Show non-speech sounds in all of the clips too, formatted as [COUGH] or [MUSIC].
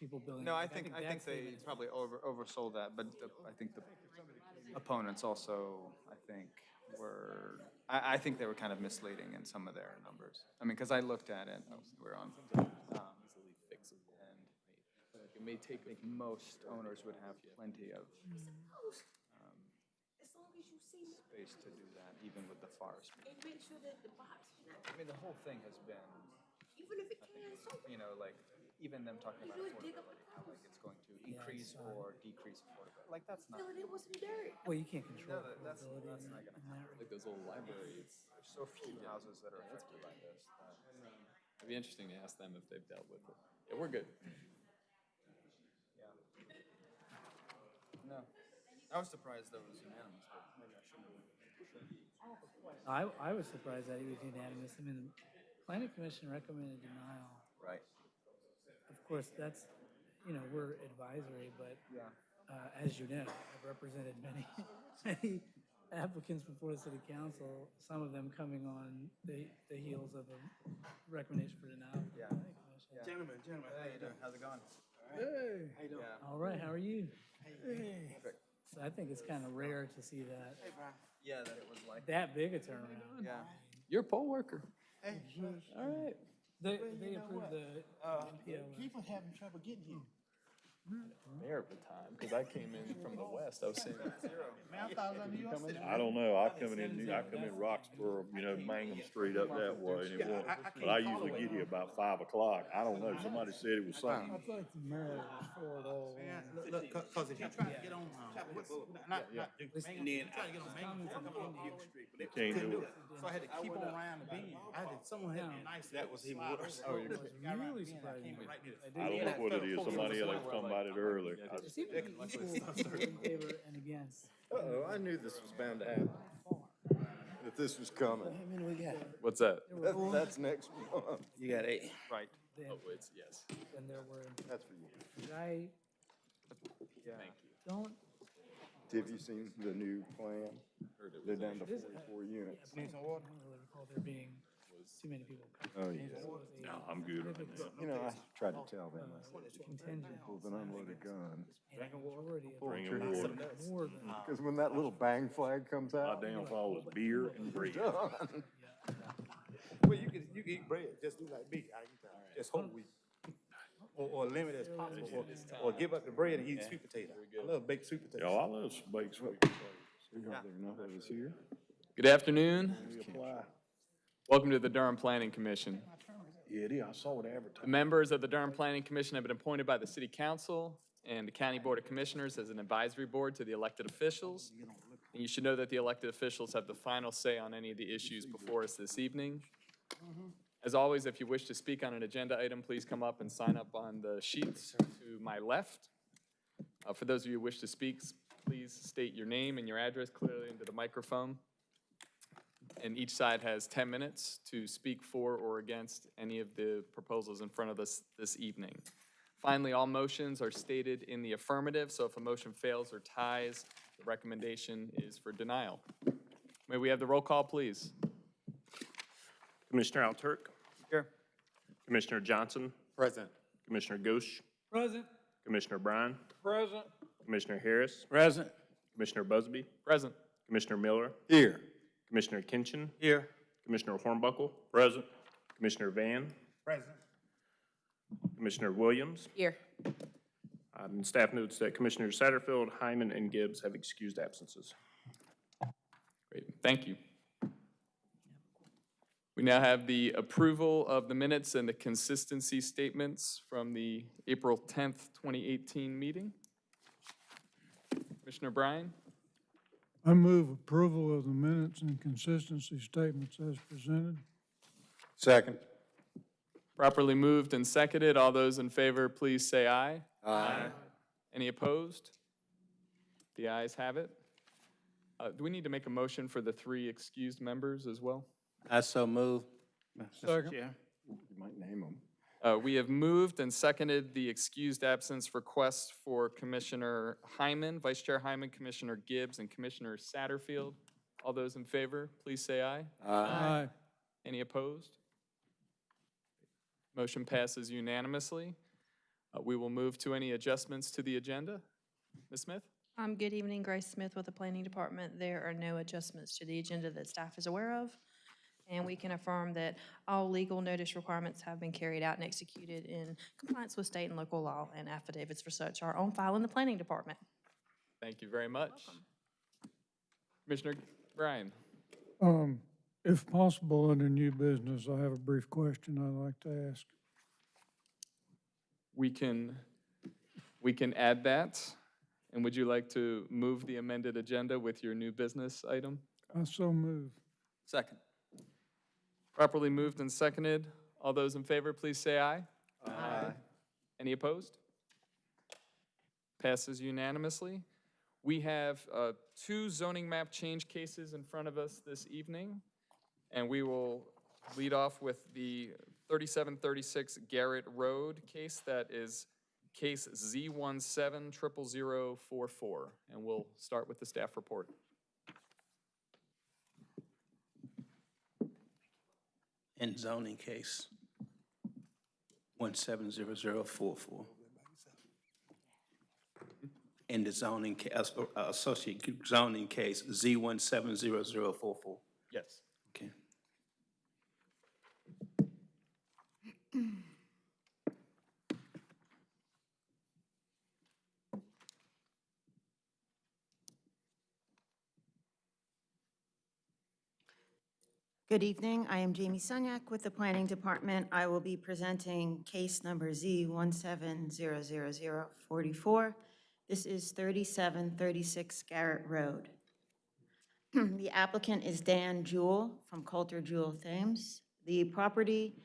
people building. No, I like, think, I think that they probably over, oversold that, but the- I think the opponents also, I think, were, I, I think they were kind of misleading in some of their numbers. I mean, because I looked at it, oh, we're on. um, Easily fixable. And it may take, I think most owners would have plenty of um, As long as you see, space to do that, even with the forest. and make sure that the box, I mean, the whole thing has been, even if it can, so you know, like, even them talking about you would dig up affordability, a like it's going to increase or decrease affordability, like, that's not, fill it in with some dirt. Well, you can't control No, that- that's- that's not gonna in that Like those old libraries. there's so few houses that are affected by this. that- It'd be interesting to ask them if they've dealt with it. Yeah, we're good. Yeah. No, I was surprised that it was unanimous, but maybe I shouldn't. I, I was surprised that it was unanimous. I mean, the planning commission recommended denial. Right. Of course, that's, you know, we're advisory, but, Yeah. uh, as you know, I've represented many, [LAUGHS] many applicants before the city council, some of them coming on the, the heels of a recommendation for denial. from the Yeah. planning commission. Gentlemen, gentlemen, How you doing? How's it going? Hey. how you doing? Yeah. All right, how are you? Perfect. So I think it's kind of rare to see that, Hey, Brian. Yeah, that it was like, that big a turnaround. yeah. You're a poll worker. Hey, All right. They, Well, you they know approved what? the uh, people having trouble getting here. Mayor of the time, because I came in from the west. I was saying, Man, I thought it was on New York City. I don't know, I come in, New- I come in Roxborough, you know, Mangum Street up that way, and it won't, but I usually get here about five o'clock, I don't know, somebody said it was something. thought the mayor was for it all. Man, look, look, cause, 'cause if you try to get on, what's, not, not Duke, Mango, you try to get on Mango, come on Duke Street, but they Can't couldn't do do it. So I had to keep on around the bend. I had, someone had me nice. That was even worse. Oh, you're really surprising. I don't know what it is, somebody else come about it earlier. I- There seem equal in favor and against. Uh-oh, I knew this was bound to happen, that this was coming. How many we got? what's that? That- That's next month. You got eight. Right. Then, Oh, it's, yes. then there were, That's for you. I Yeah. Thank you. don't, Have you seen the new plan? Heard it They're down to This- forty-four units. I don't really recall there being too many people. Oh, yeah. It was a No, I'm good right now. You know, I tried to tell them, I said, Contingent, with an unloaded gun. and a majority of Bring them, 'em water. than, Because when that little bang flag comes My out, downfall was beer and bread. done. [LAUGHS] Well, you can, you can eat bread, just do like me, I eat that, just whole wheat. Or, or limit as possible, or, or give up the bread and eat sweet potato. I love baked sweet Yo, potatoes. I love baked sweet potatoes. There are none of us here. Good afternoon. We apply. Welcome to the Durham Planning Commission. Yeah, it is, I saw it The advertised. members of the Durham Planning Commission have been appointed by the City Council and the County Board of Commissioners as an advisory board to the elected officials. And you should know that the elected officials have the final say on any of the issues before us this evening. As always, if you wish to speak on an agenda item, please come up and sign up on the sheets to my left. Uh, For those of you who wish to speak, please state your name and your address clearly into the microphone. And each side has 10 minutes to speak for or against any of the proposals in front of us this evening. Finally, all motions are stated in the affirmative, so if a motion fails or ties, the recommendation is for denial. May we have the roll call, please? Commissioner Alturk, Here. Commissioner Johnson, Present. Commissioner Ghosh, Present. Commissioner Bryan, Present. Commissioner Harris, Present. Commissioner Busby, Present. Commissioner Miller, Here. Commissioner Kinchin, Here. Commissioner Hornbuckle. Present. Commissioner Van, Present. Commissioner Williams. Here. Uh, and staff notes that Commissioners Satterfield, Hyman, and Gibbs have excused absences. Great, thank you. We now have the approval of the minutes and the consistency statements from the April 10th, 2018 meeting. Commissioner Bryan? I move approval of the minutes and consistency statements as presented. Second. Properly moved and seconded. All those in favor, please say aye. Aye. Any opposed? The ayes have it. Uh, Do we need to make a motion for the three excused members as well? I so move. Second. Chair. You might name them. Uh, We have moved and seconded the excused absence request for Commissioner Hyman, Vice Chair Hyman, Commissioner Gibbs, and Commissioner Satterfield. All those in favor, please say aye. Aye. Any opposed? Motion passes unanimously. Uh, We will move to any adjustments to the agenda. Ms. Smith? Um, good evening, Grace Smith with the Planning Department. There are no adjustments to the agenda that staff is aware of. And we can affirm that all legal notice requirements have been carried out and executed in compliance with state and local law, and affidavits for such are on file in the Planning Department. Thank you very much. Commissioner Bryan? Um, if possible, under new business, I have a brief question I'd like to ask. We can, we can add that. And would you like to move the amended agenda with your new business item? I so move. Second. Properly moved and seconded. All those in favor, please say aye. Aye. Any opposed? Passes unanimously. We have uh, two zoning map change cases in front of us this evening, and we will lead off with the 3736 Garrett Road case that is case Z170044, and we'll start with the staff report. and zoning case 170044. And the zoning, case uh, uh, associate zoning case Z170044. Good evening. I am Jamie Sunyak with the Planning Department. I will be presenting case number Z 1700044. This is 3736 Garrett Road. [CLEARS THROAT] The applicant is Dan Jewell from Coulter Jewell Thames. The property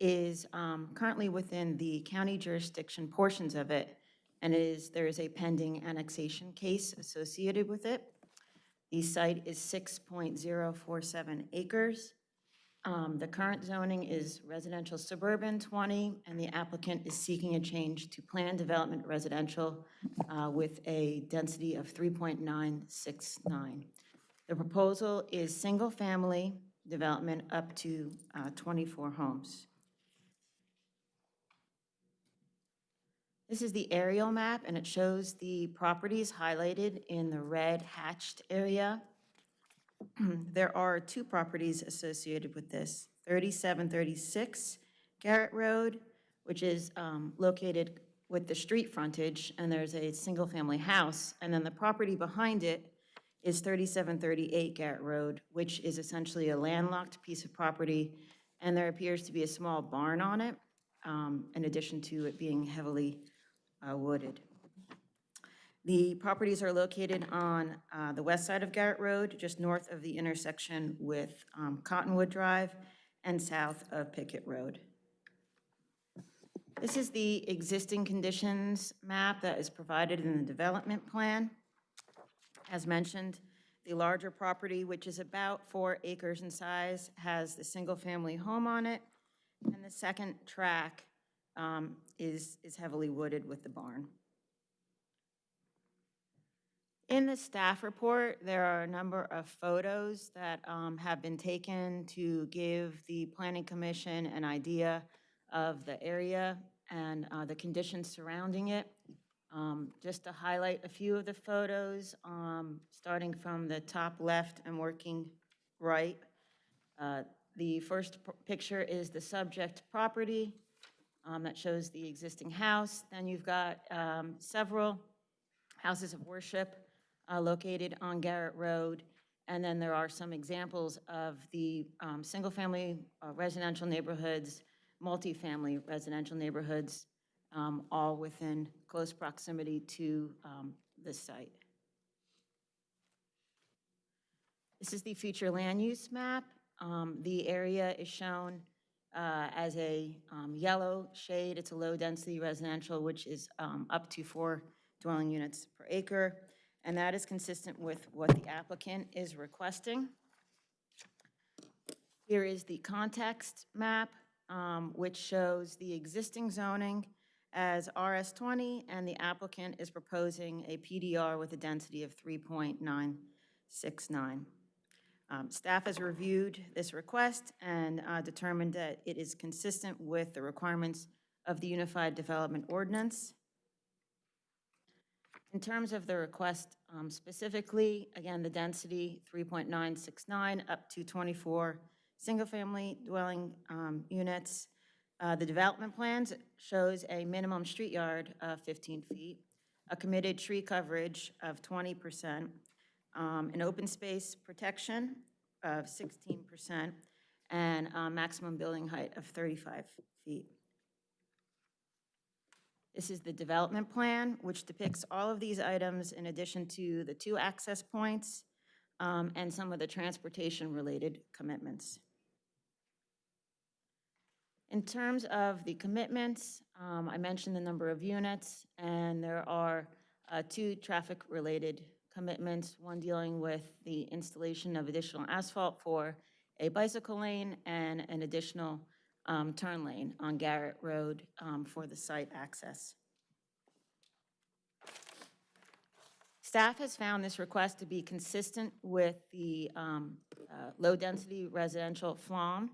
is um, currently within the county jurisdiction portions of it, and is, there is a pending annexation case associated with it. The site is 6.047 acres. Um, The current zoning is residential suburban 20, and the applicant is seeking a change to planned development residential uh, with a density of 3.969. The proposal is single-family development up to uh, 24 homes. This is the aerial map, and it shows the properties highlighted in the red hatched area. [CLEARS THROAT] There are two properties associated with this. 3736 Garrett Road, which is um, located with the street frontage, and there's a single-family house. And then the property behind it is 3738 Garrett Road, which is essentially a landlocked piece of property, and there appears to be a small barn on it, um, in addition to it being heavily uh, wooded. The properties are located on uh, the west side of Garrett Road, just north of the intersection with um, Cottonwood Drive, and south of Pickett Road. This is the existing conditions map that is provided in the development plan. As mentioned, the larger property, which is about four acres in size, has the single-family home on it, and the second track um, is, is heavily wooded with the barn. In the staff report, there are a number of photos that um, have been taken to give the planning commission an idea of the area and uh, the conditions surrounding it. Um, Just to highlight a few of the photos, um, starting from the top left and working right. Uh, The first picture is the subject property um, that shows the existing house. Then you've got um, several houses of worship uh, located on Garrett Road. And then there are some examples of the um, single-family uh, residential neighborhoods, multifamily residential neighborhoods, um, all within close proximity to um, this site. This is the future land use map. Um, The area is shown uh, as a um, yellow shade. It's a low-density residential, which is um, up to four dwelling units per acre, and that is consistent with what the applicant is requesting. Here is the context map, um, which shows the existing zoning as RS20, and the applicant is proposing a PDR with a density of 3.969. Um, Staff has reviewed this request and uh, determined that it is consistent with the requirements of the Unified Development Ordinance. In terms of the request um, specifically, again, the density, 3.969 up to 24 single-family dwelling um, units. Uh, The development plans shows a minimum street yard of 15 feet, a committed tree coverage of 20%, um, an open space protection of 16%, and a maximum building height of 35 feet. This is the development plan, which depicts all of these items in addition to the two access points um, and some of the transportation-related commitments. In terms of the commitments, um, I mentioned the number of units, and there are uh, two traffic-related commitments, one dealing with the installation of additional asphalt for a bicycle lane and an additional um, turn lane on Garrett Road um, for the site access. Staff has found this request to be consistent with the um, uh, low-density residential FLOM,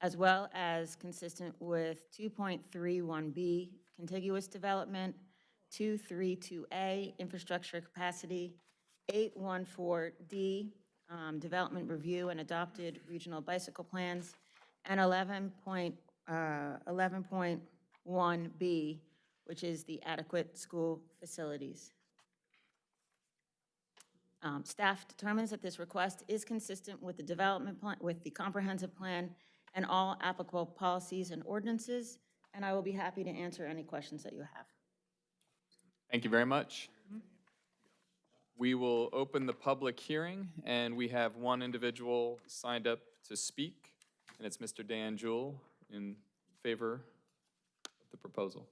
as well as consistent with 2.31B contiguous development, 232A infrastructure capacity, 814D um, development review and adopted regional bicycle plans, and 11 point, uh, 11.1B, which is the adequate school facilities. Um, Staff determines that this request is consistent with the development plan, with the comprehensive plan and all applicable policies and ordinances, and I will be happy to answer any questions that you have. Thank you very much. We will open the public hearing, and we have one individual signed up to speak, and it's Mr. Dan Jewell in favor of the proposal.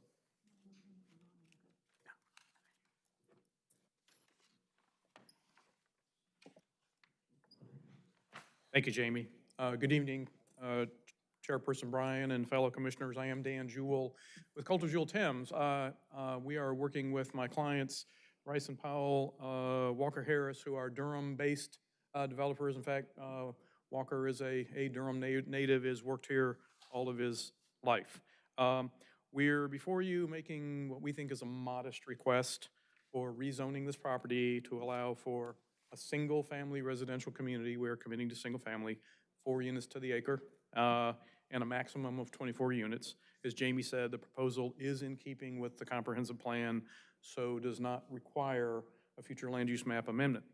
Thank you, Jamie. Uh, Good evening, uh, Chairperson Bryan and fellow commissioners. I am Dan Jewell with Coulter Jewell Thames. Uh, uh, We are working with my clients, Rice and Powell, uh, Walker Harris, who are Durham-based uh, developers. In fact, uh, Walker is a a Durham na- native, has worked here all of his life. Um, We're before you making what we think is a modest request for rezoning this property to allow for a single-family residential community. We're committing to single-family, four units to the acre, uh, and a maximum of 24 units. As Jamie said, the proposal is in keeping with the comprehensive plan, so does not require a future land use map amendment.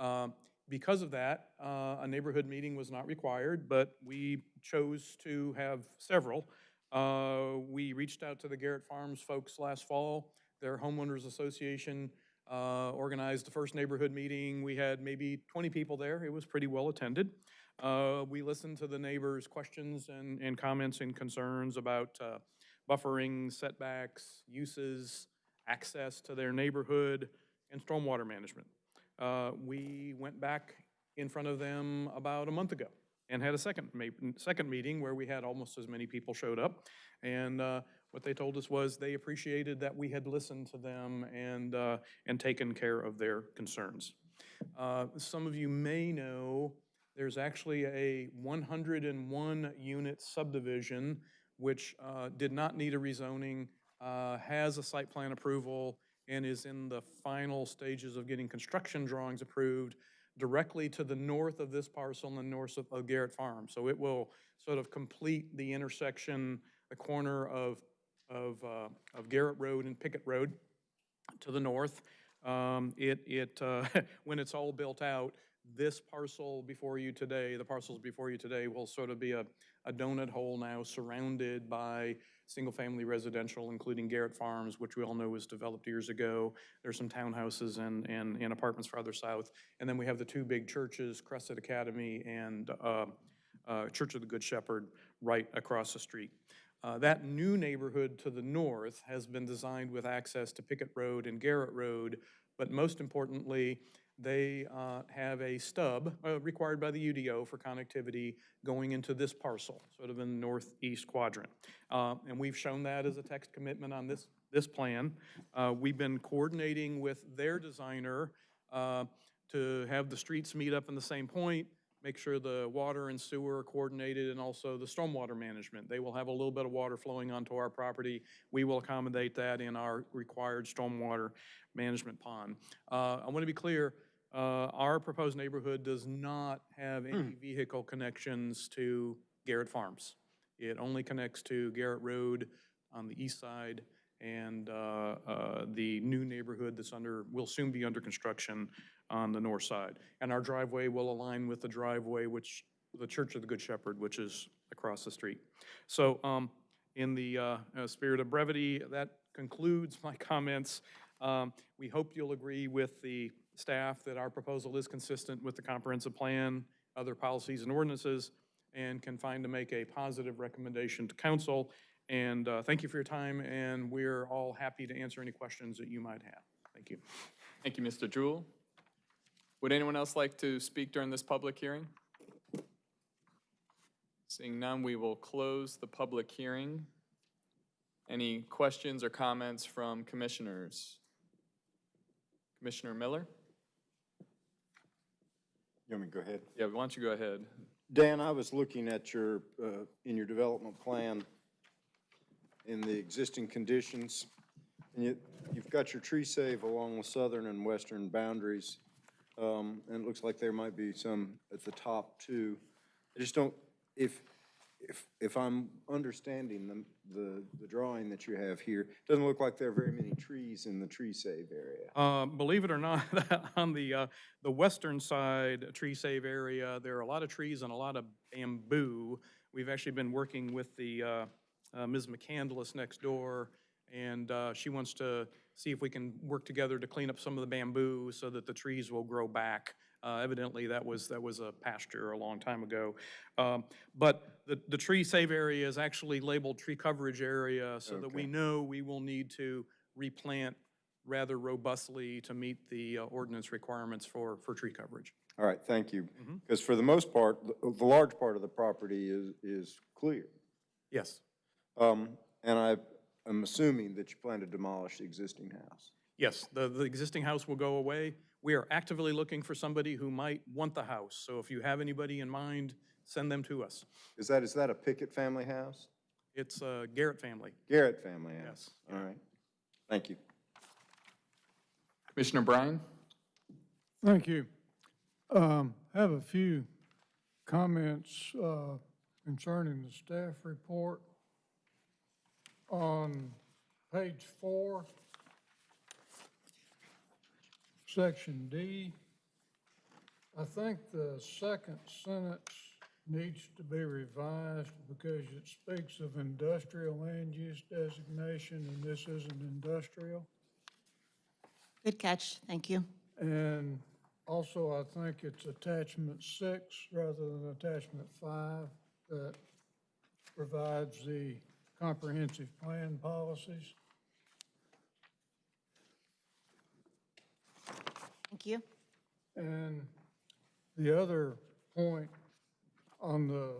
Uh, Because of that, uh, a neighborhood meeting was not required, but we chose to have several. Uh, We reached out to the Garrett Farms folks last fall. Their homeowners association uh, organized the first neighborhood meeting. We had maybe 20 people there. It was pretty well attended. Uh, We listened to the neighbors' questions and, and comments and concerns about uh, buffering, setbacks, uses, access to their neighborhood, and stormwater management. Uh, We went back in front of them about a month ago and had a second, second meeting where we had almost as many people showed up. And uh, what they told us was they appreciated that we had listened to them and, uh, and taken care of their concerns. Uh, Some of you may know, there's actually a 101-unit subdivision which uh, did not need a rezoning, uh, has a site plan approval, and is in the final stages of getting construction drawings approved directly to the north of this parcel and the north of- of Garrett Farm. So it will sort of complete the intersection, the corner of, of, uh, of Garrett Road and Pickett Road to the north. Um, It, it, uh, [LAUGHS] when it's all built out, this parcel before you today, the parcels before you today will sort of be a, a donut hole now surrounded by single-family residential, including Garrett Farms, which we all know was developed years ago. There's some townhouses and, and, and apartments farther south. And then we have the two big churches, Crescent Academy and uh, uh, Church of the Good Shepherd, right across the street. Uh, That new neighborhood to the north has been designed with access to Pickett Road and Garrett Road, but most importantly, they uh, have a stub uh, required by the UDO for connectivity going into this parcel, sort of in the northeast quadrant. Uh, And we've shown that as a text commitment on this, this plan. Uh, We've been coordinating with their designer uh, to have the streets meet up in the same point, make sure the water and sewer are coordinated, and also the stormwater management. They will have a little bit of water flowing onto our property. We will accommodate that in our required stormwater management pond. Uh, I want to be clear, uh, our proposed neighborhood does not have any vehicle connections to Garrett Farms. It only connects to Garrett Road on the east side and uh, uh, the new neighborhood that's under, will soon be under construction on the north side. And our driveway will align with the driveway which, the Church of the Good Shepherd, which is across the street. So um, in the uh, uh, spirit of brevity, that concludes my [LAUGHS] comments. Um, We hope you'll agree with the staff that our proposal is consistent with the comprehensive plan, other policies and ordinances, and can find to make a positive recommendation to council. And uh, thank you for your time, and we're all happy to answer any questions that you might have. Thank you. Thank you, Mr. Jewell. Would anyone else like to speak during this public hearing? Seeing none, we will close the public hearing. Any questions or comments from commissioners? Commissioner Miller? You want me to go ahead? Yeah, why don't you go ahead? Dan, I was looking at your, uh, in your development plan, in the existing conditions, and you, you've got your tree save along the southern and western boundaries, um, and it looks like there might be some at the top too. I just don't, if, if, if I'm understanding the, the, the drawing that you have here, doesn't look like there are very many trees in the tree save area. Uh, Believe it or not, [LAUGHS] on the, uh, the western side, tree save area, there are a lot of trees and a lot of bamboo. We've actually been working with the, uh, uh, Ms. McCandless next door, and uh, she wants to see if we can work together to clean up some of the bamboo so that the trees will grow back. Uh, Evidently, that was, that was a pasture a long time ago. Um, But the, the tree save area is actually labeled tree coverage area, so that we know we will need to replant rather robustly to meet the uh, ordinance requirements for, for tree coverage. All right, thank you. Mhm. Because for the most part, the, the large part of the property is, is clear. Yes. Um, and I am assuming that you plan to demolish the existing house. Yes, the, the existing house will go away. We are actively looking for somebody who might want the house, so if you have anybody in mind, send them to us. Is that, is that a Pickett family house? It's a Garrett family. Garrett family house? Yes. All right, thank you. Commissioner Bryan? Thank you. Um, have a few comments, uh, concerning the staff report. On page four, section D, I think the second sentence needs to be revised because it speaks of industrial land use designation, and this isn't industrial. Good catch, thank you. And also, I think it's attachment six rather than attachment five that provides the comprehensive plan policies. Thank you. And the other point on the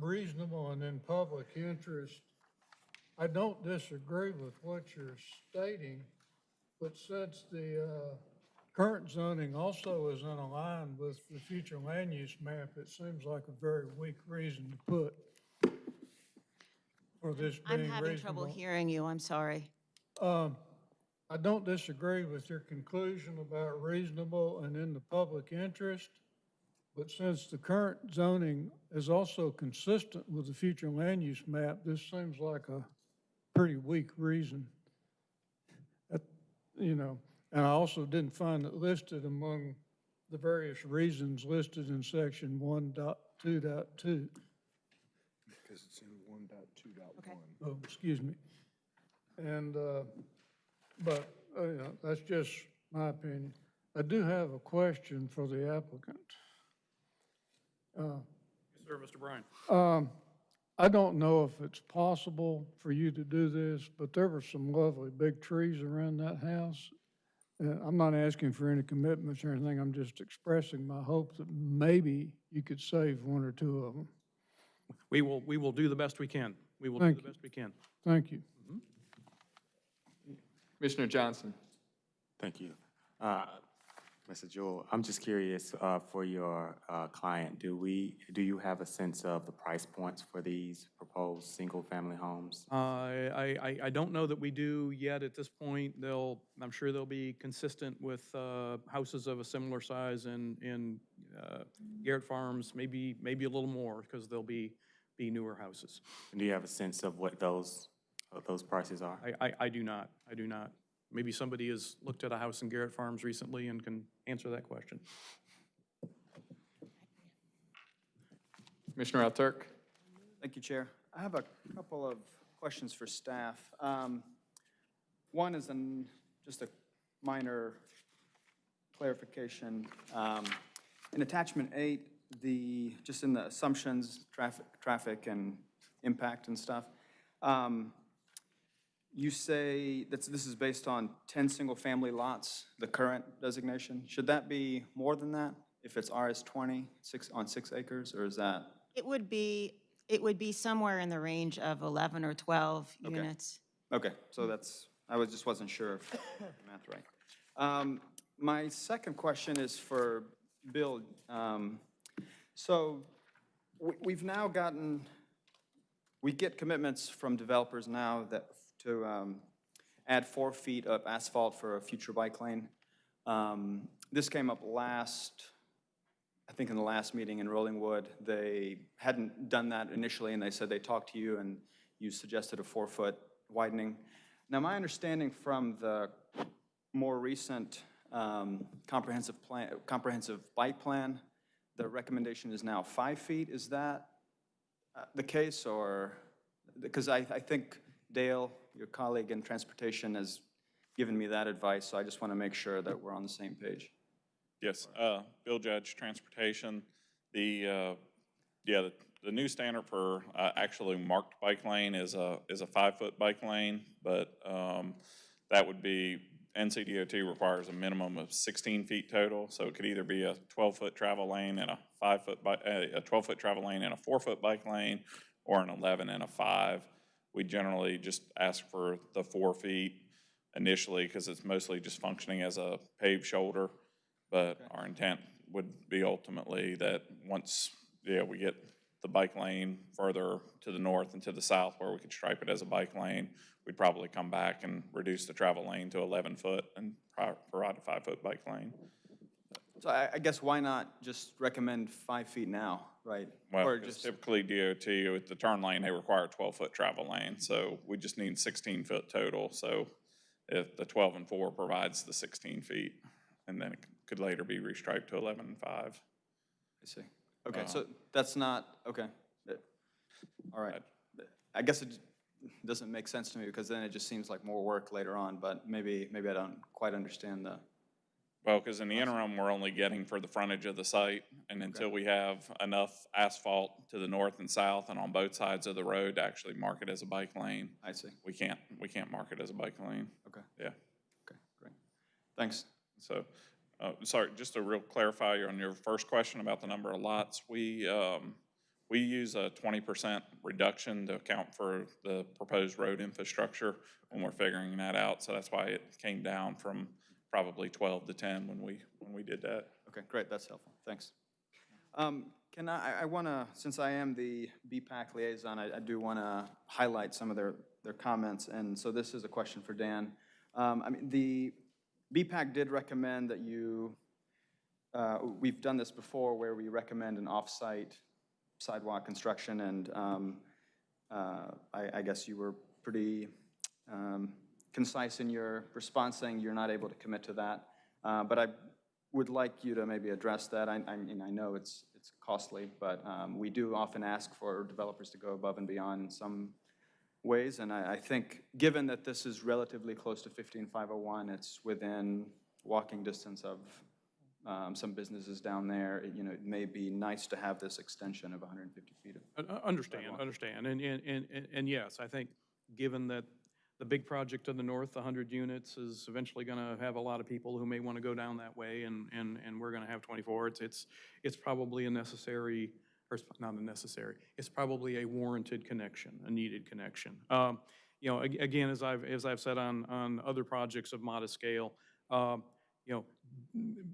reasonable and in public interest, I don't disagree with what you're stating, but since the uh, current zoning also is in unaligned with the future land use map, it seems like a very weak reason to put for this I'm having trouble hearing you, I'm sorry. Um, I don't disagree with your conclusion about reasonable and in the public interest, but since the current zoning is also consistent with the future land use map, this seems like a pretty weak reason. That- You know, and I also didn't find it listed among the various reasons listed in section one dot two dot two. Because it's in one dot two dot Okay. Oh, excuse me. And, uh, but, uh, know, that's just my opinion. I do have a question for the applicant. Uh, Yes, sir, Mr. Bryan. um, I don't know if it's possible for you to do this, but there were some lovely big trees around that house. Uh, I'm not asking for any commitments or anything, I'm just expressing my hope that maybe you could save one or two of them. We will, we will do the best we can. We will do the you. best we can. Thank you. Commissioner Johnson? Thank you. Uh, Mr. Jewell, I'm just curious, uh, for your, uh, client, do we, do you have a sense of the price points for these proposed single-family homes? Uh, I, I, I don't know that we do yet at this point. They'll, I'm sure they'll be consistent with uh, houses of a similar size in, in uh, Garrett Farms, maybe, maybe a little more, because they'll be, be newer houses. And do you have a sense of what those, what those prices are? I, I, I do not, I do not. Maybe somebody has looked at a house in Garrett Farms recently and can answer that question. Commissioner Alturk? Thank you, Chair. I have a couple of questions for staff. Um, One is an, just a minor clarification. Um, In attachment eight, the, just in the assumptions, traffic, traffic and impact and stuff, um, you say that this is based on 10 single-family lots, the current designation. Should that be more than that if it's RS 20, six, on six acres, or is that? It would be, it would be somewhere in the range of 11 or 12 Okay. units. Okay, so that's, I was, just wasn't sure if the math right. Um, My second question is for Bill. Um, So we- we've now gotten, we get commitments from developers now that, to um, add four feet of asphalt for a future bike lane. Um, This came up last, I think in the last meeting in Rolling Wood. They hadn't done that initially, and they said they talked to you, and you suggested a four-foot widening. Now, my understanding from the more recent um, comprehensive plan, comprehensive bike plan, the recommendation is now five feet. Is that uh, the case, or, because I, I think Dale, your colleague in transportation, has given me that advice, so I just want to make sure that we're on the same page. Yes, uh, Bill Judge, Transportation. The, uh, yeah, the, the new standard for, uh, actually marked bike lane is a, is a five-foot bike lane, but, um, that would be, NCDOT requires a minimum of sixteen feet total, so it could either be a twelve-foot travel lane and a five-foot, bi- uh, a twelve-foot travel lane and a four-foot bike lane, or an eleven and a five. We generally just ask for the four feet initially, because it's mostly just functioning as a paved shoulder. But our intent would be ultimately that once, yeah, we get the bike lane further to the north and to the south where we could stripe it as a bike lane, we'd probably come back and reduce the travel lane to eleven foot and provide a five-foot bike lane. So I, I guess why not just recommend five feet now, right? Well, Or because just- typically DOT, with the turn lane, they require a twelve-foot travel lane, so we just need sixteen-foot total. So if the twelve and four provides the sixteen feet, and then it could later be restriped to eleven and five. I see. Okay, so um, that's not, okay. All right. I guess it doesn't make sense to me because then it just seems like more work later on, but maybe, maybe I don't quite understand the, Well, because in the interim, we're only getting for the frontage of the site, and until we have enough asphalt to the north and south and on both sides of the road to actually mark it as a bike lane. I see. We can't, we can't mark it as a bike lane. Okay. Yeah. Okay, great. Thanks. So, uh, sorry, just to real clarify on your first question about the number of lots, we, um, we use a twenty percent reduction to account for the proposed road infrastructure when we're figuring that out, so that's why it came down from probably twelve to ten when we, when we did that. Okay, great, that's helpful, thanks. Um, Can I, I want to, since I am the BPAC liaison, I, I do want to highlight some of their, their comments, and so this is a question for Dan. Um, I mean, the BPAC did recommend that you, uh, we've done this before where we recommend an off-site sidewalk construction, and um, uh, I, I guess you were pretty um, concise in your response, saying you're not able to commit to that. Uh, But I would like you to maybe address that. I, I mean, I know it's, it's costly, but um, we do often ask for developers to go above and beyond in some ways, and I, I think, given that this is relatively close to 15501, it's within walking distance of um, some businesses down there, it- you know, it may be nice to have this extension of 150 feet. of- Uh, uh, Understand, understand. And, and, and, and- and yes, I think, given that the big project to the north, 100 units, is eventually going to have a lot of people who may want to go down that way, and, and, and we're going to have 24, it's, it's, it's probably a necessary, or not a necessary, it's probably a warranted connection, a needed connection. Um, You know, again, as I've, as I've said on, on other projects of modest scale, um, you know,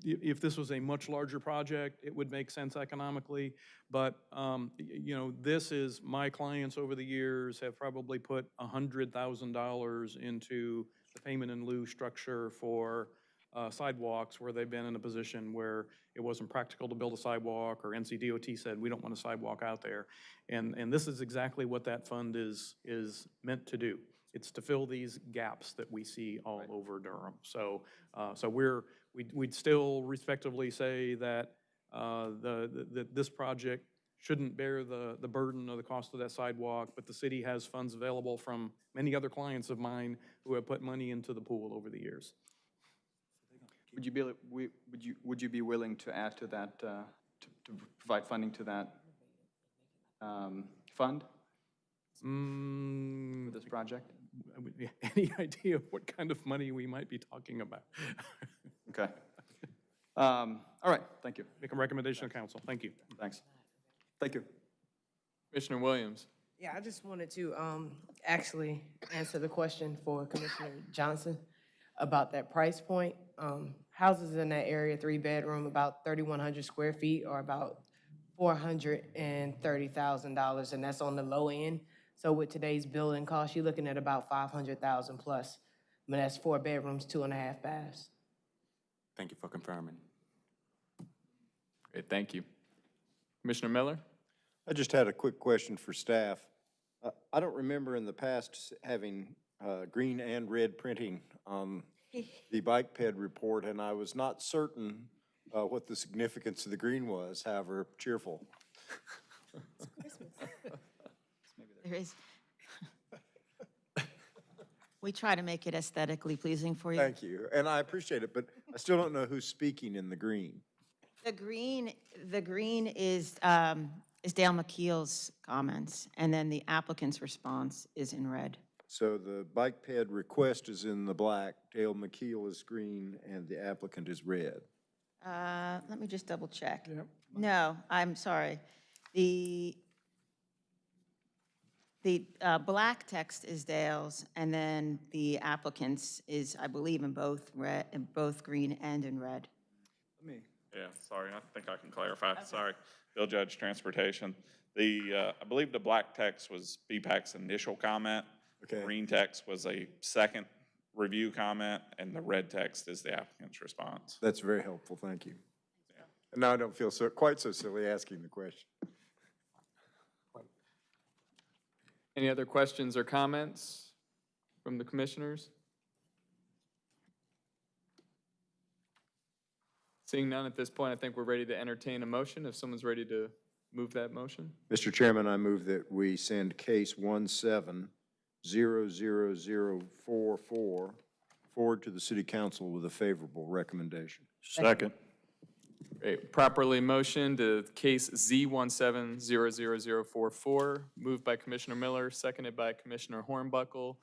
if this was a much larger project, it would make sense economically. But, um, you know, this is, my clients over the years have probably put $100,000 into the payment in lieu structure for uh, sidewalks where they've been in a position where it wasn't practical to build a sidewalk, or NCDOT said, we don't want a sidewalk out there. And, and this is exactly what that fund is, is meant to do. It's to fill these gaps that we see all over Durham. So, uh, so we're, we'd, we'd still respectively say that, uh, the, the- that this project shouldn't bear the, the burden of the cost of that sidewalk, but the city has funds available from many other clients of mine who have put money into the pool over the years. Would you be, would you, would you be willing to add to that, uh, to to provide funding to that um, fund Mm, for this project? I would- yeah, [LAUGHS] Any idea of what kind of money we might be talking about? [LAUGHS] Okay. Um, All right, thank you. Make a recommendation to council. Thank you. Thanks. Thank you. Commissioner Williams. Yeah, I just wanted to, um, actually answer the question for Commissioner Johnson about that price point. Um, houses in that area, three bedroom, about thirty-one hundred square feet, or about four hundred and thirty thousand dollars, and that's on the low end. So with today's building cost, you're looking at about five hundred thousand plus. I mean, that's four bedrooms, two and a half baths. Thank you for confirming. Great, thank you. Commissioner Miller? I just had a quick question for staff. Uh, I don't remember in the past having uh, green and red printing on [LAUGHS] the bike ped report, and I was not certain uh, what the significance of the green was, however cheerful. [LAUGHS] There is. We try to make it aesthetically pleasing for you. Thank you, and I appreciate it, but I still don't know who's speaking in the green. The green, the green is, um, is Dale McKeel's comments, and then the applicant's response is in red. So the bike ped request is in the black, Dale McKeel is green, and the applicant is red. Uh, let me just double check. Yep. No, I'm sorry. The, the, uh, black text is Dale's, and then the applicant's is, I believe, in both red, in both green and in red. Let me, Yeah, sorry, I think I can clarify, sorry. Bill Judge, Transportation. The, uh, I believe the black text was BPAC's initial comment. Okay. Green text was a second review comment, and the red text is the applicant's response. That's very helpful, thank you. And now I don't feel so, quite so silly asking the question. Any other questions or comments from the commissioners? Seeing none at this point, I think we're ready to entertain a motion, if someone's ready to move that motion. Mr. Chairman, I move that we send case one seven zero zero zero four four forward to the city council with a favorable recommendation. Second. Great, properly motioned to case Z one seven zero zero zero four four, moved by Commissioner Miller, seconded by Commissioner Hornbuckle.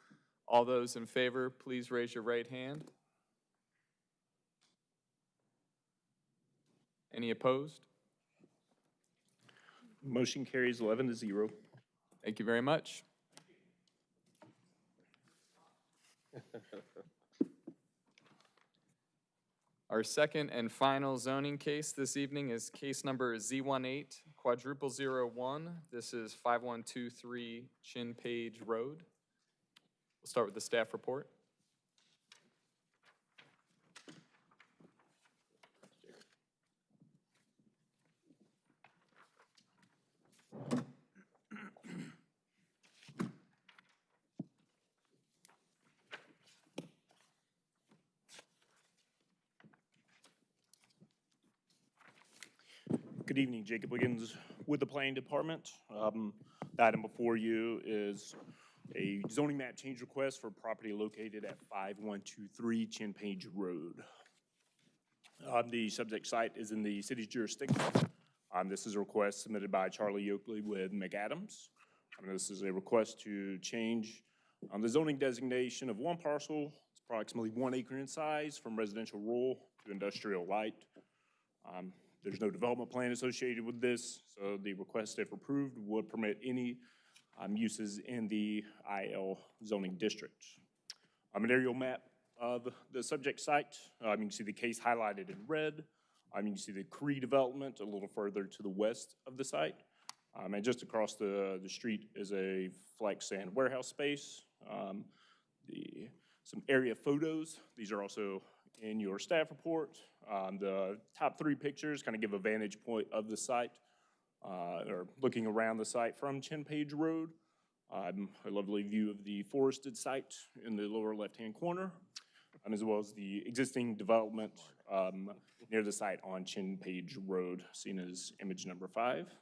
All those in favor, please raise your right hand. Any opposed? Motion carries eleven to zero. Thank you very much. [LAUGHS] Our second and final zoning case this evening is case number Z18 quadruple zero one. This is 5123 Chin Page Road. We'll start with the staff report. Good evening, Jacob Wiggins with the Planning Department. Um, The item before you is a zoning map change request for property located at 5123 Chin Page Road. Um, The subject site is in the city's jurisdiction. Um, This is a request submitted by Charlie Oakley with McAdams. Um, This is a request to change um, the zoning designation of one parcel, it's approximately one acre in size, from residential rural to industrial light. There's no development plan associated with this, so the request, if approved, would permit any um, uses in the IL zoning district. Um, An aerial map of the subject site. Um, you can see the case highlighted in red. Um, you can see the Cree development a little further to the west of the site. Um, and just across the, the street is a flex sand warehouse space. Um, the, some area photos, these are also in your staff report. Um, the top three pictures kind of give a vantage point of the site, uh, or looking around the site from Chin Page Road. Um, a lovely view of the forested site in the lower left-hand corner, um, as well as the existing development um, near the site on Chin Page Road, seen as image number five.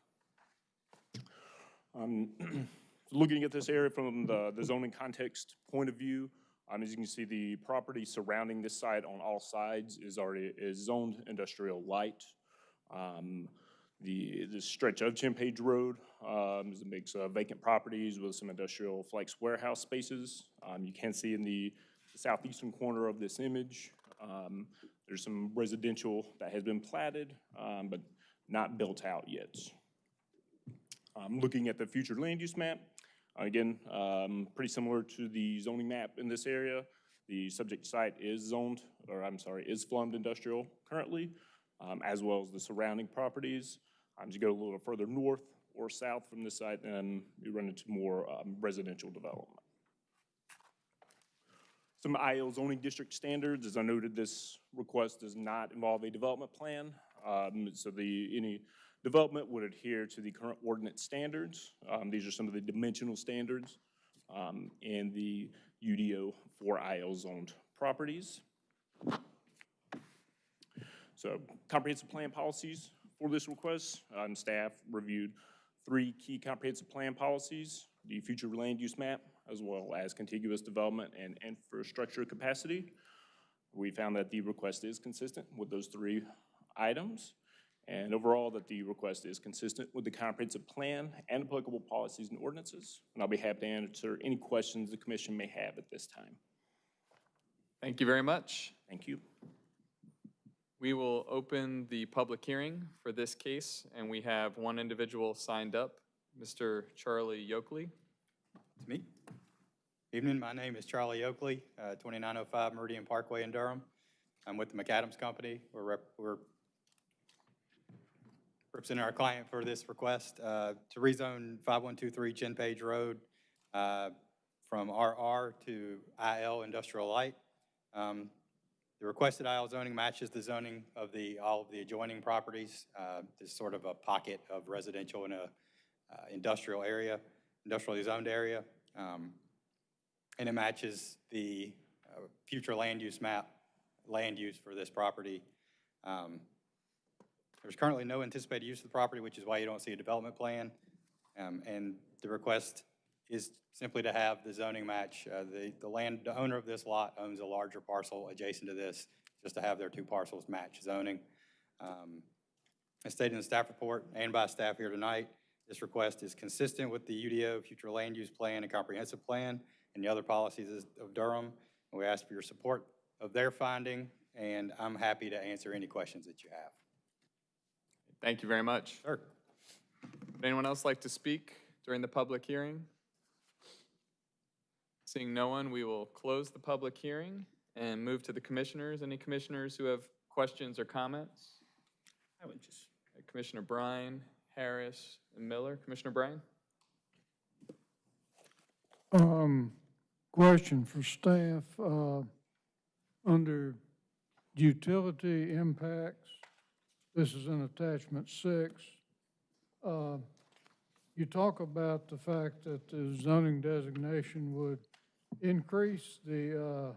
Um, [CLEARS THROAT] Looking at this area from the the zoning context point of view, um, as you can see, the property surrounding this site on all sides is already, is zoned industrial light. Um, The, the stretch of Chin Page Road um, is a mix of vacant properties with some industrial flex warehouse spaces. Um, You can see in the southeastern corner of this image, um, there's some residential that has been platted, um, but not built out yet. Um, Looking at the future land use map, again, um, pretty similar to the zoning map in this area. The subject site is zoned, or I'm sorry, is flummed industrial currently, um, as well as the surrounding properties. Um, As you go a little further north or south from this site, then you run into more um, residential development. Some IL zoning district standards, as I noted, this request does not involve a development plan. Um, So the, any development would adhere to the current ordinance standards. Um, These are some of the dimensional standards um, in the UDO for IL zoned properties. So comprehensive plan policies for this request, um, staff reviewed three key comprehensive plan policies, the future land use map, as well as contiguous development and infrastructure capacity. We found that the request is consistent with those three items, and overall that the request is consistent with the comprehensive plan and applicable policies and ordinances. And I'll be happy to answer any questions the commission may have at this time. Thank you very much. Thank you. We will open the public hearing for this case, and we have one individual signed up, Mr. Charlie Yokely. It's me. Evening, my name is Charlie Oakley, uh, 2905 Meridian Parkway in Durham. I'm with the McAdams Company. We're rep- we're representing our client for this request uh, to rezone 5123 Chin Page Road uh, from RR to IL Industrial Light. Um, The requested IL zoning matches the zoning of the, all of the adjoining properties. Uh, There's sort of a pocket of residential in a uh, industrial area, industrially zoned area. Um, And it matches the uh, future land use map, land use for this property. Um, There's currently no anticipated use of the property, which is why you don't see a development plan. Um, And the request is simply to have the zoning match. Uh, The, the land, the owner of this lot owns a larger parcel adjacent to this, just to have their two parcels match zoning. Um, As stated in the staff report and by staff here tonight, this request is consistent with the UDO Future Land Use Plan and Comprehensive Plan and the other policies of Durham. And we ask for your support of their finding, and I'm happy to answer any questions that you have. Thank you very much. Sure. Would anyone else like to speak during the public hearing? Seeing no one, we will close the public hearing and move to the commissioners. Any commissioners who have questions or comments? I would just, Commissioner Bryan, Harris, and Miller. Commissioner Bryan? Um, question for staff, uh, under utility impacts, this is in attachment six. Uh, you talk about the fact that the zoning designation would increase the, uh,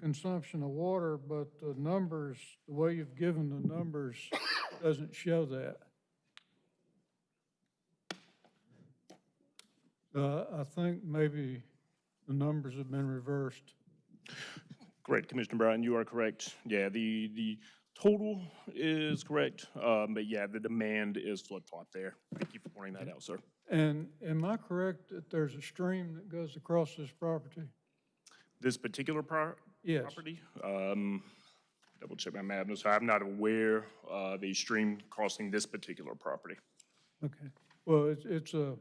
consumption of water, but the numbers, the way you've given the numbers doesn't show that. Uh, I think maybe the numbers have been reversed. Correct, Commissioner Brown, you are correct. Yeah, the, the total is correct, um, but yeah, the demand is flip-flop there. Thank you for pointing that out, sir. And am I correct that there's a stream that goes across this property? This particular pro- Yes. property, um, double check my map, so I'm not aware of a stream crossing this particular property. Okay. Well, it's, it's a,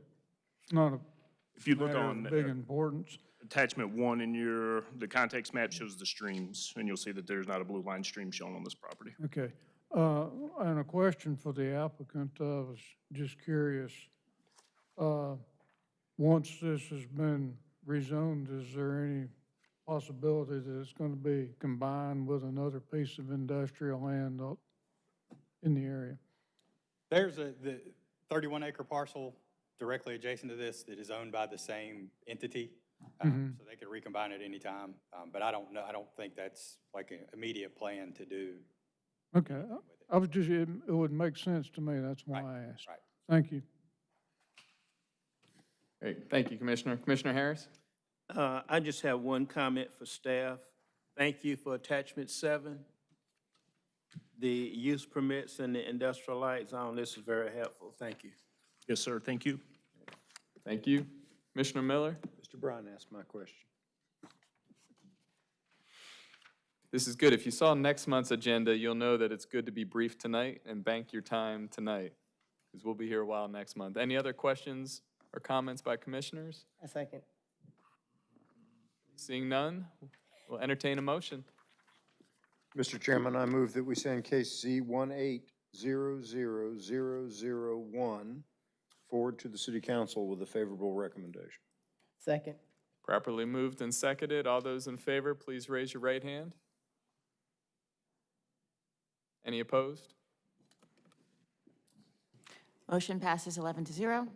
not a If you look on big uh, importance. Attachment one in your, the context map shows the streams, and you'll see that there's not a blue line stream shown on this property. Okay, uh, and a question for the applicant, I was just curious. Uh, once this has been rezoned, is there any possibility that it's gonna be combined with another piece of industrial land up in the area? There's a, the 31 acre parcel directly adjacent to this that is owned by the same entity. Um, Mhm. So they could recombine at any time. Um, But I don't know, I don't think that's like an immediate plan to do. Okay, I- I was just, it, it would make sense to me, that's why I asked. right. Thank you. Great, thank you, Commissioner. Commissioner Harris? Uh, I just have one comment for staff. Thank you for attachment seven. The use permits and the industrial light zone, this is very helpful. Thank you. Yes, sir, thank you. Thank you. Commissioner Miller? Mr. Bryan asked my question. This is good. If you saw next month's agenda, you'll know that it's good to be brief tonight and bank your time tonight because we'll be here a while next month. Any other questions or comments by commissioners? A second. Seeing none, we'll entertain a motion. Mr. Chairman, I move that we send case Z1800001 forward to the city council with a favorable recommendation. Second. Properly moved and seconded. All those in favor, please raise your right hand. Any opposed? Motion passes 11 to 0.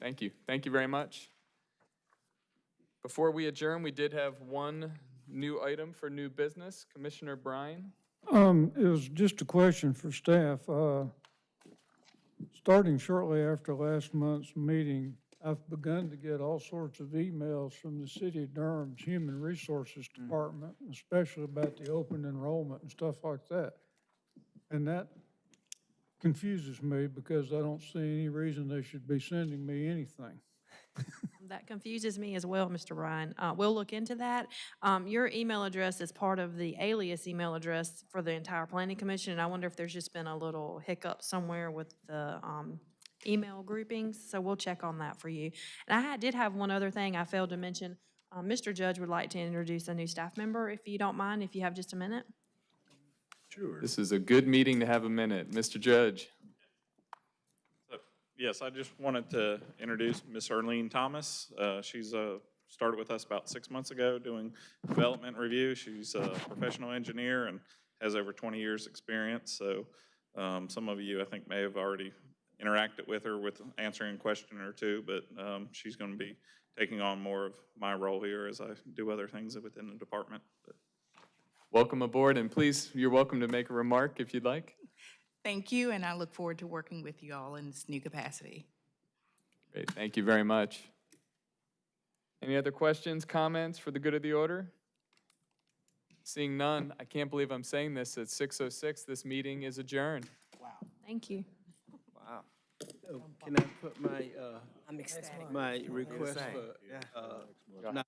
Thank you. Thank you very much. Before we adjourn, we did have one new item for new business. Commissioner Bryan? Um, it was just a question for staff. Uh, starting shortly after last month's meeting, I've begun to get all sorts of emails from the city of Durham's Human Resources hmm. Department, especially about the open enrollment and stuff like that. And that confuses me because I don't see any reason they should be sending me anything. [LAUGHS] That confuses me as well, Mr. Ryan. Uh, We'll look into that. Um, Your email address is part of the alias email address for the entire planning commission, and I wonder if there's just been a little hiccup somewhere with the um, email groupings, so we'll check on that for you. And I did have one other thing I failed to mention. Uh, Mr. Judge would like to introduce a new staff member, if you don't mind, if you have just a minute. Sure. This is a good meeting to have a minute. Mr. Judge? Yes, I just wanted to introduce Miss Arlene Thomas. Uh, She's uh, started with us about six months ago doing development review. She's a professional engineer and has over 20 years' experience. So um, some of you, I think, may have already interacted with her with answering a question or two, but um, she's going to be taking on more of my role here as I do other things within the department. But Welcome aboard, and please, you're welcome to make a remark if you'd like. Thank you, and I look forward to working with you all in this new capacity. Great, thank you very much. Any other questions, comments for the good of the order? Seeing none, I can't believe I'm saying this, at 6:06, this meeting is adjourned. Wow. Thank you. Wow. Can I put my, uh, I'm ecstatic. my request for, uh,